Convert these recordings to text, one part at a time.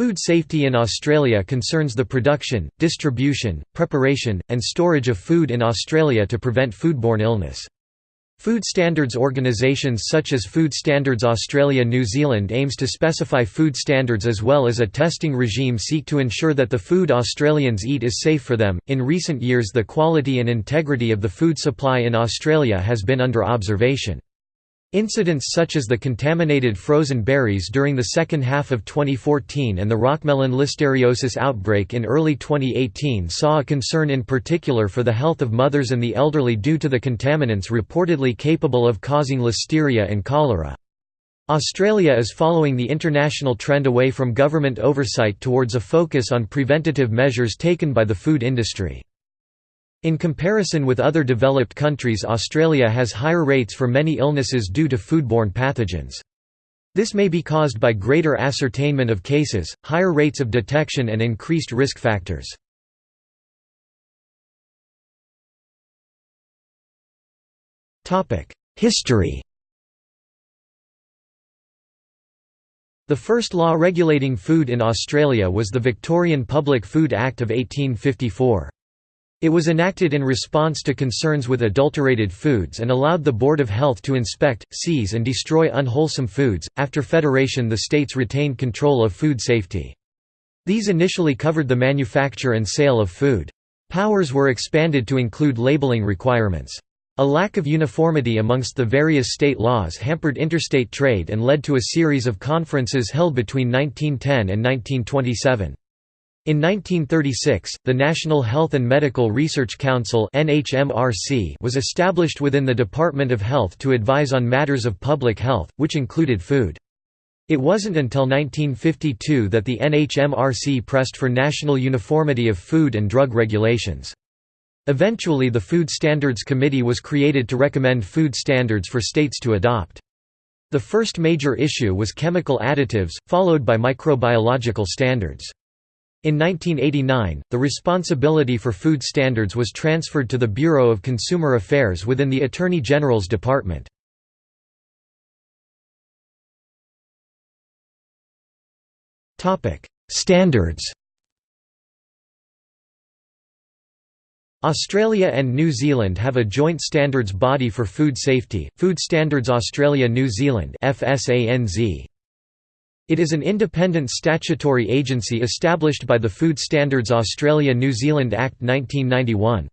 Food safety in Australia concerns the production, distribution, preparation, and storage of food in Australia to prevent foodborne illness. Food standards organisations such as Food Standards Australia New Zealand aims to specify food standards as well as a testing regime seek to ensure that the food Australians eat is safe for them. In recent years, the quality and integrity of the food supply in Australia has been under observation. Incidents such as the contaminated frozen berries during the second half of 2014 and the rockmelon listeriosis outbreak in early 2018 saw a concern in particular for the health of mothers and the elderly due to the contaminants reportedly capable of causing listeria and cholera. Australia is following the international trend away from government oversight towards a focus on preventative measures taken by the food industry. In comparison with other developed countries Australia has higher rates for many illnesses due to foodborne pathogens. This may be caused by greater ascertainment of cases, higher rates of detection and increased risk factors. History The first law regulating food in Australia was the Victorian Public Food Act of 1854. It was enacted in response to concerns with adulterated foods and allowed the Board of Health to inspect, seize, and destroy unwholesome foods. After Federation, the states retained control of food safety. These initially covered the manufacture and sale of food. Powers were expanded to include labeling requirements. A lack of uniformity amongst the various state laws hampered interstate trade and led to a series of conferences held between 1910 and 1927. In 1936, the National Health and Medical Research Council was established within the Department of Health to advise on matters of public health, which included food. It wasn't until 1952 that the NHMRC pressed for national uniformity of food and drug regulations. Eventually the Food Standards Committee was created to recommend food standards for states to adopt. The first major issue was chemical additives, followed by microbiological standards. In 1989, the responsibility for food standards was transferred to the Bureau of Consumer Affairs within the Attorney General's Department. Standards Australia and New Zealand have a joint standards body for food safety, Food Standards Australia New Zealand FSANZ. It is an independent statutory agency established by the Food Standards Australia–New Zealand Act 1991.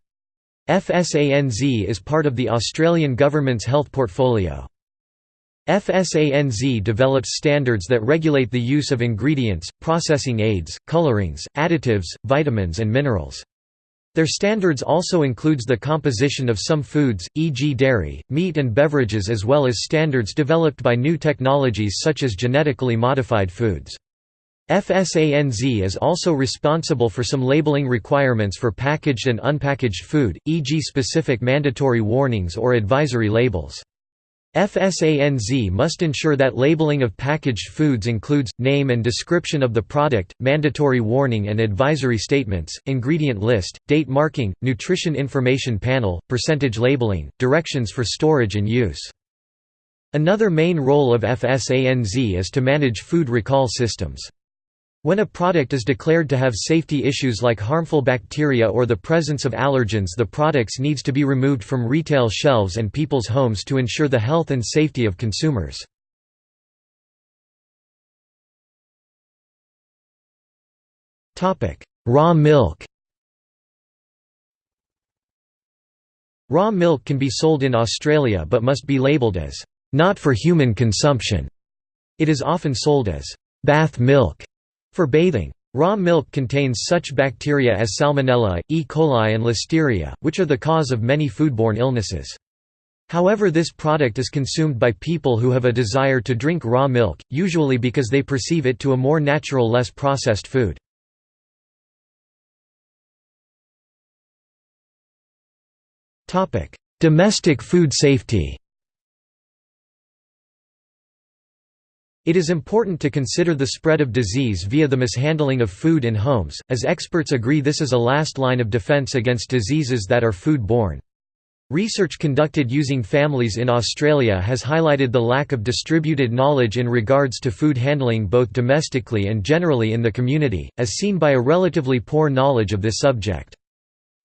FSANZ is part of the Australian Government's health portfolio. FSANZ develops standards that regulate the use of ingredients, processing aids, colorings, additives, vitamins and minerals. Their standards also includes the composition of some foods, e.g. dairy, meat and beverages as well as standards developed by new technologies such as genetically modified foods. FSANZ is also responsible for some labeling requirements for packaged and unpackaged food, e.g. specific mandatory warnings or advisory labels. FSANZ must ensure that labeling of packaged foods includes, name and description of the product, mandatory warning and advisory statements, ingredient list, date marking, nutrition information panel, percentage labeling, directions for storage and use. Another main role of FSANZ is to manage food recall systems. When a product is declared to have safety issues like harmful bacteria or the presence of allergens the products needs to be removed from retail shelves and people's homes to ensure the health and safety of consumers. Raw milk Raw milk can be sold in Australia but must be labelled as, "...not for human consumption". It is often sold as, "...bath milk", for bathing. Raw milk contains such bacteria as Salmonella, E. coli and Listeria, which are the cause of many foodborne illnesses. However this product is consumed by people who have a desire to drink raw milk, usually because they perceive it to a more natural less processed food. Domestic food safety It is important to consider the spread of disease via the mishandling of food in homes, as experts agree this is a last line of defense against diseases that are food-borne. Research conducted using families in Australia has highlighted the lack of distributed knowledge in regards to food handling both domestically and generally in the community, as seen by a relatively poor knowledge of this subject.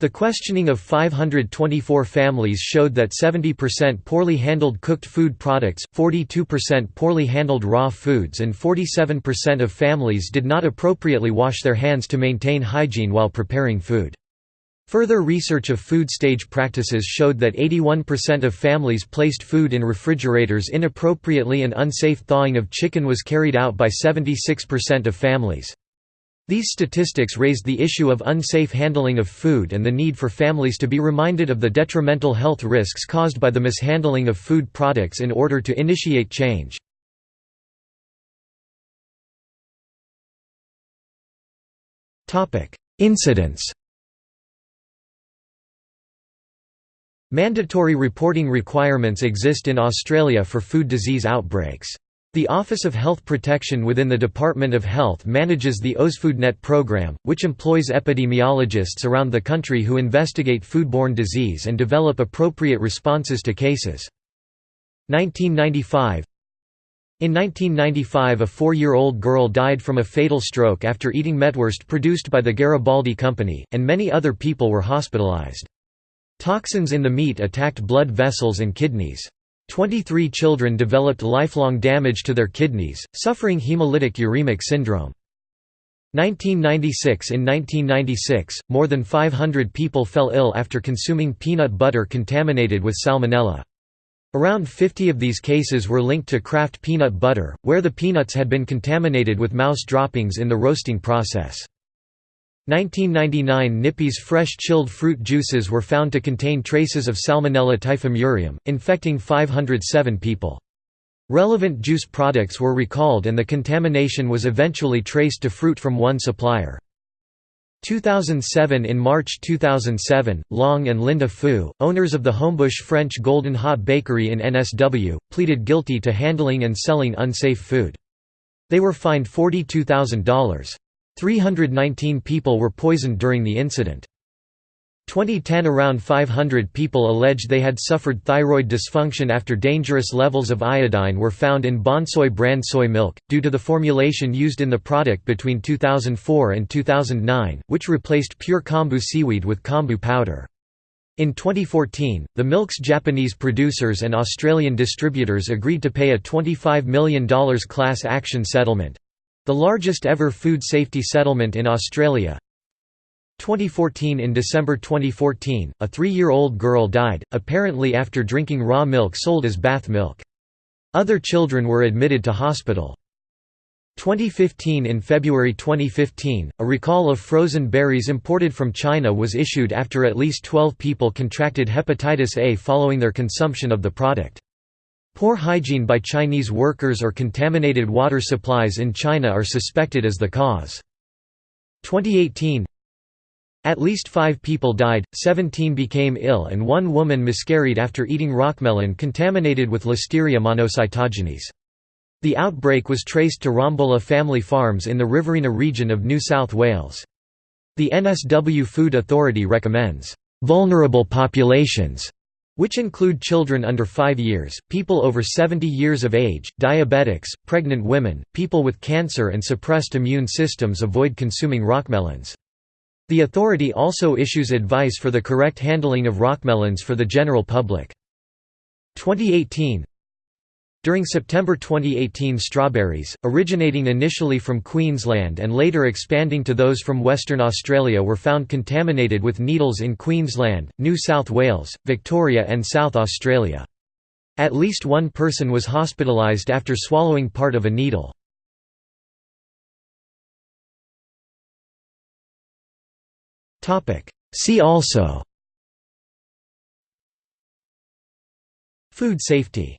The questioning of 524 families showed that 70% poorly handled cooked food products, 42% poorly handled raw foods and 47% of families did not appropriately wash their hands to maintain hygiene while preparing food. Further research of food stage practices showed that 81% of families placed food in refrigerators inappropriately and unsafe thawing of chicken was carried out by 76% of families. These statistics raised the issue of unsafe handling of food and the need for families to be reminded of the detrimental health risks caused by the mishandling of food products in order to initiate change. Incidents Mandatory reporting requirements exist in Australia for food disease outbreaks. The Office of Health Protection within the Department of Health manages the OzFoodNet program, which employs epidemiologists around the country who investigate foodborne disease and develop appropriate responses to cases. 1995 In 1995 a four-year-old girl died from a fatal stroke after eating metwurst produced by the Garibaldi Company, and many other people were hospitalized. Toxins in the meat attacked blood vessels and kidneys. 23 children developed lifelong damage to their kidneys, suffering hemolytic uremic syndrome. 1996 In 1996, more than 500 people fell ill after consuming peanut butter contaminated with salmonella. Around 50 of these cases were linked to Kraft peanut butter, where the peanuts had been contaminated with mouse droppings in the roasting process. 1999 Nippy's fresh chilled fruit juices were found to contain traces of Salmonella typhimurium, infecting 507 people. Relevant juice products were recalled and the contamination was eventually traced to fruit from one supplier. 2007 In March 2007, Long and Linda Fu, owners of the Homebush French Golden Hot Bakery in NSW, pleaded guilty to handling and selling unsafe food. They were fined $42,000. 319 people were poisoned during the incident. 2010 Around 500 people alleged they had suffered thyroid dysfunction after dangerous levels of iodine were found in Bonsoy brand soy milk, due to the formulation used in the product between 2004 and 2009, which replaced pure kombu seaweed with kombu powder. In 2014, the milk's Japanese producers and Australian distributors agreed to pay a $25 million class action settlement, the largest ever food safety settlement in Australia 2014 In December 2014, a three-year-old girl died, apparently after drinking raw milk sold as bath milk. Other children were admitted to hospital. 2015 In February 2015, a recall of frozen berries imported from China was issued after at least 12 people contracted hepatitis A following their consumption of the product. Poor hygiene by Chinese workers or contaminated water supplies in China are suspected as the cause. 2018 At least five people died, 17 became ill and one woman miscarried after eating rockmelon contaminated with Listeria monocytogenes. The outbreak was traced to Rombola family farms in the Riverina region of New South Wales. The NSW Food Authority recommends, "...vulnerable populations." Which include children under 5 years, people over 70 years of age, diabetics, pregnant women, people with cancer and suppressed immune systems avoid consuming rockmelons. The authority also issues advice for the correct handling of rockmelons for the general public. 2018 during September 2018 strawberries, originating initially from Queensland and later expanding to those from Western Australia were found contaminated with needles in Queensland, New South Wales, Victoria and South Australia. At least one person was hospitalised after swallowing part of a needle. See also Food safety